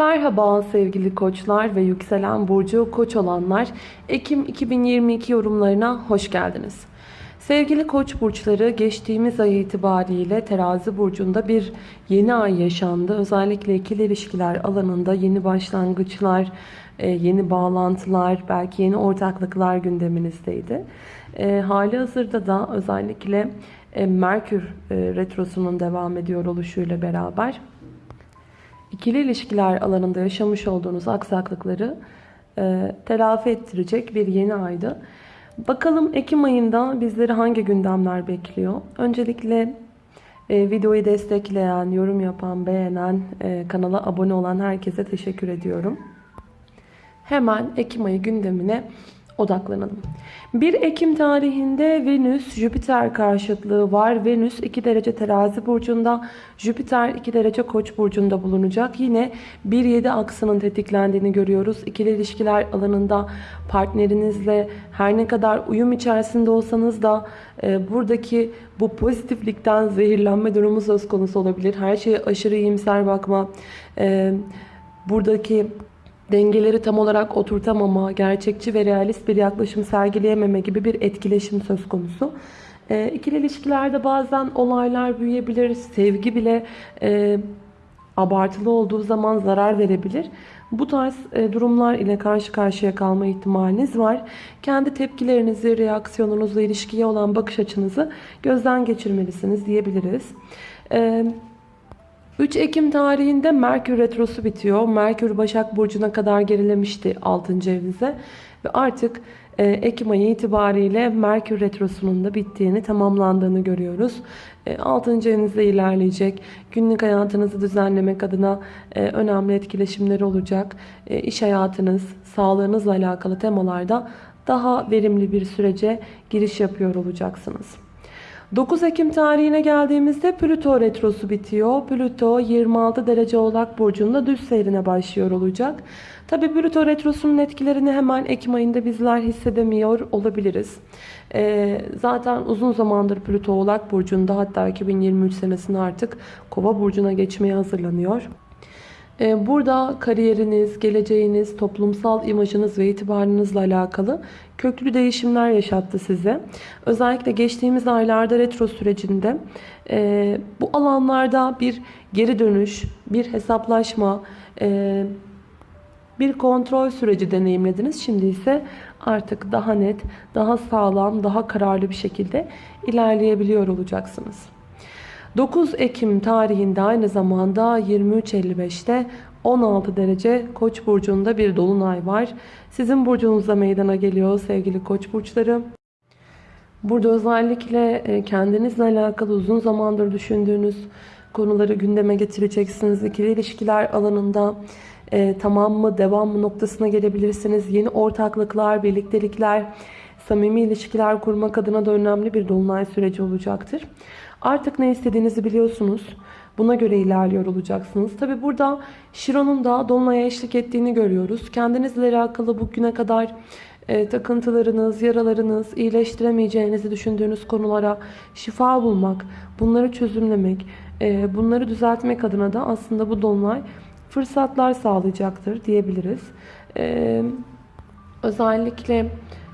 Merhaba sevgili koçlar ve yükselen burcu koç olanlar. Ekim 2022 yorumlarına hoş geldiniz. Sevgili koç burçları geçtiğimiz ay itibariyle terazi burcunda bir yeni ay yaşandı. Özellikle ikili ilişkiler alanında yeni başlangıçlar, e, yeni bağlantılar, belki yeni ortaklıklar gündeminizdeydi. E, hali hazırda da özellikle e, Merkür Retrosu'nun devam ediyor oluşuyla beraber ikili ilişkiler alanında yaşamış olduğunuz aksaklıkları e, telafi ettirecek bir yeni aydı. Bakalım Ekim ayında bizleri hangi gündemler bekliyor? Öncelikle e, videoyu destekleyen, yorum yapan, beğenen, e, kanala abone olan herkese teşekkür ediyorum. Hemen Ekim ayı gündemine odaklanalım. 1 Ekim tarihinde Venüs Jüpiter karşıtlığı var. Venüs 2 derece terazi burcunda, Jüpiter 2 derece koç burcunda bulunacak. Yine 1-7 aksının tetiklendiğini görüyoruz. İkili ilişkiler alanında partnerinizle her ne kadar uyum içerisinde olsanız da e, buradaki bu pozitiflikten zehirlenme durumu söz konusu olabilir. Her şeye aşırı iyimser bakma, e, buradaki dengeleri tam olarak oturtamama, gerçekçi ve realist bir yaklaşım sergileyememe gibi bir etkileşim söz konusu. E, ikili ilişkilerde bazen olaylar büyüyebilir, sevgi bile e, abartılı olduğu zaman zarar verebilir. Bu tarz e, durumlar ile karşı karşıya kalma ihtimaliniz var. Kendi tepkilerinizi, reaksiyonunuzu, ilişkiye olan bakış açınızı gözden geçirmelisiniz diyebiliriz. Evet. 3 Ekim tarihinde Merkür Retrosu bitiyor. Merkür Başak Burcu'na kadar gerilemişti 6. evinize. Ve artık e, Ekim ayı itibariyle Merkür Retrosu'nun da bittiğini, tamamlandığını görüyoruz. 6. E, evinizde ilerleyecek. Günlük hayatınızı düzenlemek adına e, önemli etkileşimleri olacak. İş hayatınız, sağlığınızla alakalı temalarda daha verimli bir sürece giriş yapıyor olacaksınız. 9 Ekim tarihine geldiğimizde Plüto retrosu bitiyor. Plüto 26 derece oğlak burcunda düz seyrine başlıyor olacak. Tabi Plüto retrosunun etkilerini hemen Ekim ayında bizler hissedemiyor olabiliriz. Ee, zaten uzun zamandır Plüto oğlak burcunda hatta 2023 senesinde artık kova burcuna geçmeye hazırlanıyor. Ee, burada kariyeriniz, geleceğiniz, toplumsal imajınız ve itibarınızla alakalı köklü değişimler yaşattı size. Özellikle geçtiğimiz aylarda retro sürecinde e, bu alanlarda bir geri dönüş, bir hesaplaşma, e, bir kontrol süreci deneyimlediniz. Şimdi ise artık daha net, daha sağlam, daha kararlı bir şekilde ilerleyebiliyor olacaksınız. 9 Ekim tarihinde aynı zamanda 23.55'te 16 derece Koç burcunda bir dolunay var. Sizin burcunuzda meydana geliyor sevgili Koç burçları. Burada özellikle e, kendinizle alakalı uzun zamandır düşündüğünüz konuları gündeme getireceksiniz. İkili ilişkiler alanında e, tamam mı devam mı noktasına gelebilirsiniz. Yeni ortaklıklar, birliktelikler, samimi ilişkiler kurmak adına da önemli bir dolunay süreci olacaktır. Artık ne istediğinizi biliyorsunuz. Buna göre ilerliyor olacaksınız. Tabi burada Şiron'un da Dolunay'a eşlik ettiğini görüyoruz. Kendinizle alakalı bugüne kadar e, takıntılarınız, yaralarınız, iyileştiremeyeceğinizi düşündüğünüz konulara şifa bulmak, bunları çözümlemek, e, bunları düzeltmek adına da aslında bu Dolunay fırsatlar sağlayacaktır diyebiliriz. E, özellikle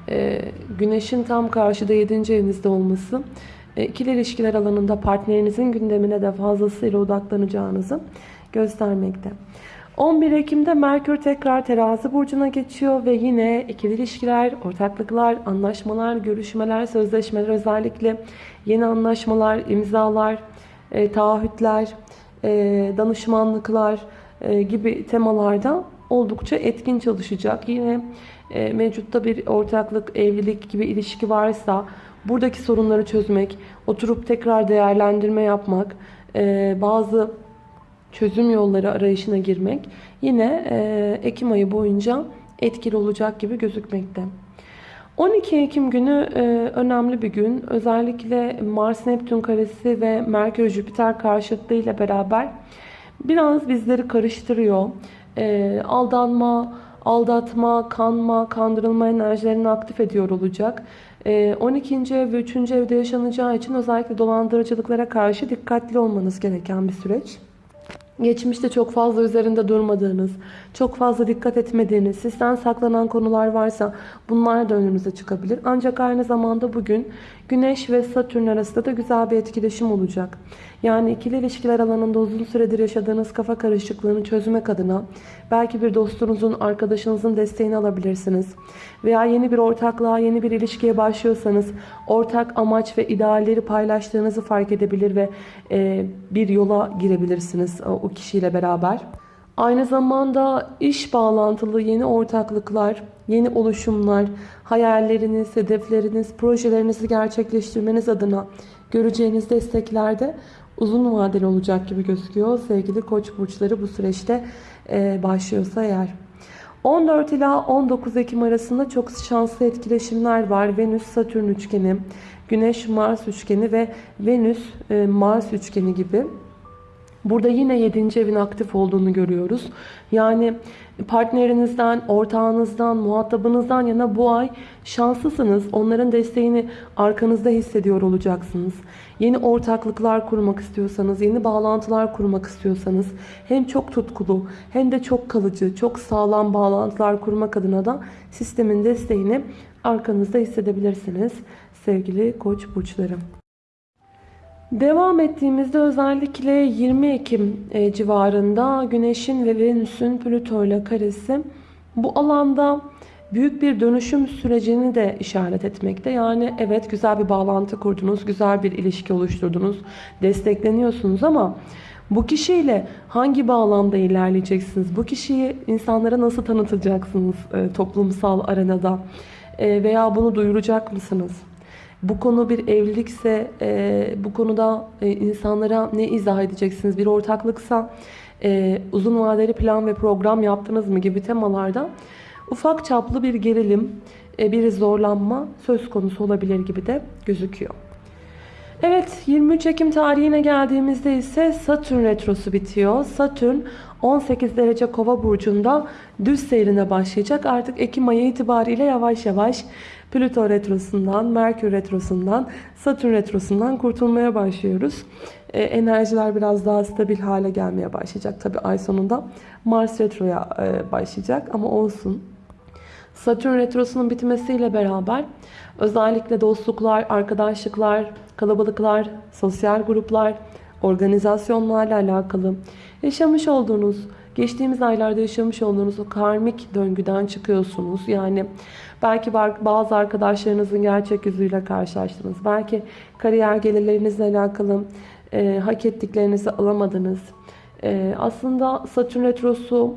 e, Güneşin tam karşıda 7. evinizde olması ikili ilişkiler alanında partnerinizin gündemine de fazlasıyla odaklanacağınızı göstermekte. 11 Ekim'de Merkür tekrar terazi burcuna geçiyor ve yine ikili ilişkiler, ortaklıklar, anlaşmalar, görüşmeler, sözleşmeler özellikle yeni anlaşmalar, imzalar, e, taahhütler, e, danışmanlıklar e, gibi temalarda oldukça etkin çalışacak. Yine e, mevcutta bir ortaklık, evlilik gibi ilişki varsa buradaki sorunları çözmek, oturup tekrar değerlendirme yapmak, e, bazı çözüm yolları arayışına girmek yine e, Ekim ayı boyunca etkili olacak gibi gözükmekte. 12 Ekim günü e, önemli bir gün. Özellikle Mars-Neptün karesi ve Merkür-Jüpiter karşıtlığı ile beraber biraz bizleri karıştırıyor. Aldanma, aldatma, kanma, kandırılma enerjilerini aktif ediyor olacak. 12. Ee, ev ve 3. evde yaşanacağı için özellikle dolandırıcılıklara karşı dikkatli olmanız gereken bir süreç. Geçmişte çok fazla üzerinde durmadığınız, çok fazla dikkat etmediğiniz, sizden saklanan konular varsa bunlar da önünüze çıkabilir. Ancak aynı zamanda bugün Güneş ve Satürn arasında da güzel bir etkileşim olacak. Yani ikili ilişkiler alanında uzun süredir yaşadığınız kafa karışıklığını çözmek adına belki bir dostunuzun, arkadaşınızın desteğini alabilirsiniz. Veya yeni bir ortaklığa, yeni bir ilişkiye başlıyorsanız ortak amaç ve idealleri paylaştığınızı fark edebilir ve e, bir yola girebilirsiniz o, o kişiyle beraber. Aynı zamanda iş bağlantılı yeni ortaklıklar, yeni oluşumlar, hayalleriniz, hedefleriniz, projelerinizi gerçekleştirmeniz adına göreceğiniz desteklerde uzun vadeli olacak gibi gözüküyor. Sevgili koç burçları bu süreçte e, başlıyorsa eğer. 14 ila 19 Ekim arasında çok şanslı etkileşimler var. Venüs-Satürn üçgeni, Güneş-Mars üçgeni ve Venüs-Mars üçgeni gibi. Burada yine 7. evin aktif olduğunu görüyoruz. Yani partnerinizden, ortağınızdan, muhatabınızdan yana bu ay şanslısınız. Onların desteğini arkanızda hissediyor olacaksınız. Yeni ortaklıklar kurmak istiyorsanız, yeni bağlantılar kurmak istiyorsanız hem çok tutkulu hem de çok kalıcı, çok sağlam bağlantılar kurmak adına da sistemin desteğini arkanızda hissedebilirsiniz sevgili koç burçlarım. Devam ettiğimizde özellikle 20 Ekim e, civarında Güneş'in ve Venüs'ün Plüto ile karesi bu alanda büyük bir dönüşüm sürecini de işaret etmekte. Yani evet güzel bir bağlantı kurdunuz, güzel bir ilişki oluşturdunuz, destekleniyorsunuz ama bu kişiyle hangi bağlamda ilerleyeceksiniz? Bu kişiyi insanlara nasıl tanıtacaksınız e, toplumsal arenada? E, veya bunu duyuracak mısınız? Bu konu bir evlilikse e, bu konuda e, insanlara ne izah edeceksiniz? Bir ortaklıksa e, uzun vadeli plan ve program yaptınız mı gibi temalarda ufak çaplı bir gerilim, e, bir zorlanma söz konusu olabilir gibi de gözüküyor. Evet 23 Ekim tarihine geldiğimizde ise Satürn retrosu bitiyor. Satürn 18 derece kova burcunda düz seyrine başlayacak. Artık Ekim ayı itibariyle yavaş yavaş Plüto retrosundan, Merkür retrosundan, Satürn retrosundan kurtulmaya başlıyoruz. E, enerjiler biraz daha stabil hale gelmeye başlayacak. Tabi ay sonunda Mars retroya e, başlayacak ama olsun. Satürn retrosunun bitmesiyle beraber özellikle dostluklar, arkadaşlıklar, kalabalıklar, sosyal gruplar, organizasyonlarla alakalı yaşamış olduğunuz, geçtiğimiz aylarda yaşamış olduğunuz o karmik döngüden çıkıyorsunuz. Yani belki bazı arkadaşlarınızın gerçek yüzüyle karşılaştınız. Belki kariyer gelirlerinizle alakalı e, hak ettiklerinizi alamadınız. E, aslında Satürn Retrosu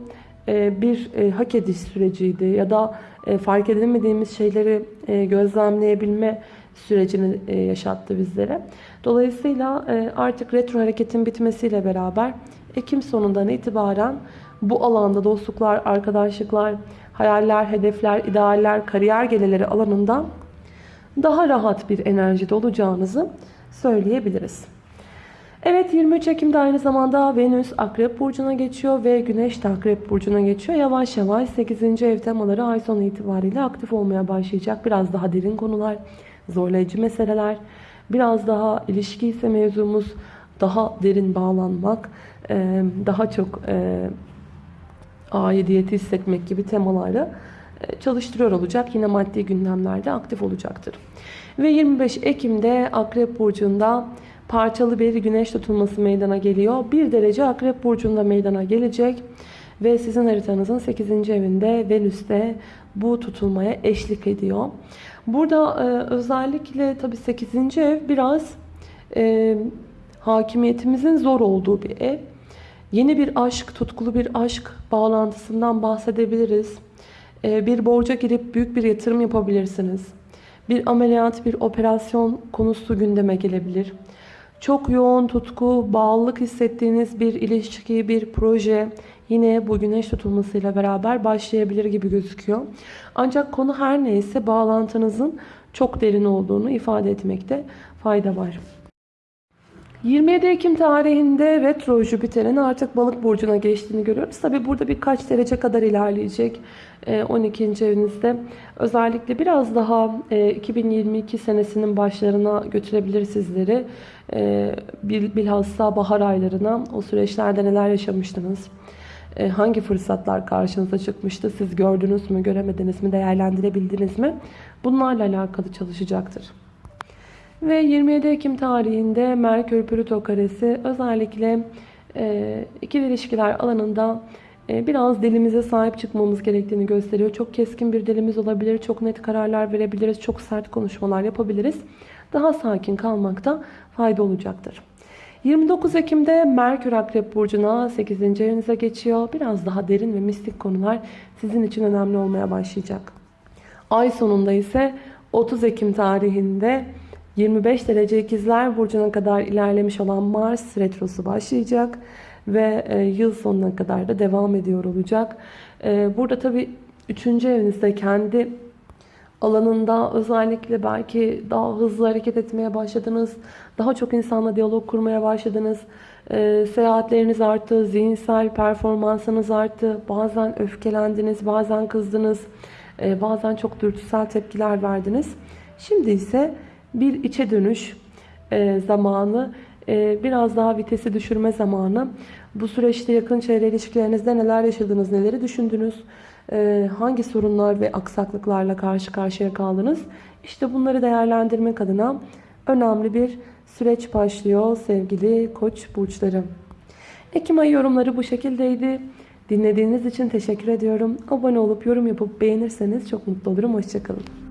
bir e, hak ediş süreciydi ya da e, fark edemediğimiz şeyleri e, gözlemleyebilme sürecini e, yaşattı bizlere. Dolayısıyla e, artık retro hareketin bitmesiyle beraber Ekim sonundan itibaren bu alanda dostluklar, arkadaşlıklar, hayaller, hedefler, idealler, kariyer gelirleri alanında daha rahat bir enerjide olacağınızı söyleyebiliriz. Evet 23 Ekim'de aynı zamanda Venüs Akrep Burcu'na geçiyor ve Güneş de Akrep Burcu'na geçiyor. Yavaş yavaş 8. ev temaları ay sonu itibariyle aktif olmaya başlayacak. Biraz daha derin konular, zorlayıcı meseleler, biraz daha ilişki ise mevzumuz daha derin bağlanmak, daha çok aidiyeti hissetmek gibi temaları çalıştırıyor olacak. Yine maddi gündemlerde aktif olacaktır. Ve 25 Ekim'de Akrep Burcu'nda parçalı bir güneş tutulması meydana geliyor. Bir derece Akrep Burcu'nda meydana gelecek. Ve sizin haritanızın 8. evinde Venüs'te bu tutulmaya eşlik ediyor. Burada e, özellikle tabi 8. ev biraz e, hakimiyetimizin zor olduğu bir ev. Yeni bir aşk, tutkulu bir aşk bağlantısından bahsedebiliriz. E, bir borca girip büyük bir yatırım yapabilirsiniz. Bir ameliyat, bir operasyon konusu gündeme gelebilir. Çok yoğun tutku, bağlılık hissettiğiniz bir ilişki, bir proje yine bu güneş tutulmasıyla beraber başlayabilir gibi gözüküyor. Ancak konu her neyse bağlantınızın çok derin olduğunu ifade etmekte fayda var. 27 Ekim tarihinde retro Jüpiter'in artık balık burcuna geçtiğini görüyoruz. Tabi burada birkaç derece kadar ilerleyecek. Ee, 12. evinizde. Özellikle biraz daha e, 2022 senesinin başlarına götürebilir sizleri. Bil- bilhassa bahar aylarına o süreçlerde neler yaşamıştınız? Hangi fırsatlar karşınıza çıkmıştı? Siz gördünüz mü, göremediniz mi, değerlendirebildiniz mi? Bunlarla alakalı çalışacaktır. Ve 27 Ekim tarihinde Merkür Plüto karesi özellikle e, ikili ilişkiler alanında e, biraz dilimize sahip çıkmamız gerektiğini gösteriyor. Çok keskin bir dilimiz olabilir, çok net kararlar verebiliriz, çok sert konuşmalar yapabiliriz. Daha sakin kalmakta fayda olacaktır. 29 Ekim'de Merkür Akrep Burcu'na 8. evinize geçiyor. Biraz daha derin ve mistik konular sizin için önemli olmaya başlayacak. Ay sonunda ise 30 Ekim tarihinde 25 derece ikizler burcuna kadar ilerlemiş olan Mars retrosu başlayacak ve e, yıl sonuna kadar da devam ediyor olacak. E, Burada tabi 3. evinizde kendi alanında özellikle belki daha hızlı hareket etmeye başladınız. Daha çok insanla diyalog kurmaya başladınız. E, seyahatleriniz arttı, zihinsel performansınız arttı. Bazen öfkelendiniz, bazen kızdınız. E, bazen çok dürtüsel tepkiler verdiniz. Şimdi ise bir içe dönüş e, zamanı, e, biraz daha vitesi düşürme zamanı. Bu süreçte yakın çevre ilişkilerinizde neler yaşadınız, neleri düşündünüz, e, hangi sorunlar ve aksaklıklarla karşı karşıya kaldınız? İşte bunları değerlendirmek adına önemli bir süreç başlıyor sevgili koç burçları. Ekim ayı yorumları bu şekildeydi. Dinlediğiniz için teşekkür ediyorum. Abone olup yorum yapıp beğenirseniz çok mutlu olurum. Hoşçakalın.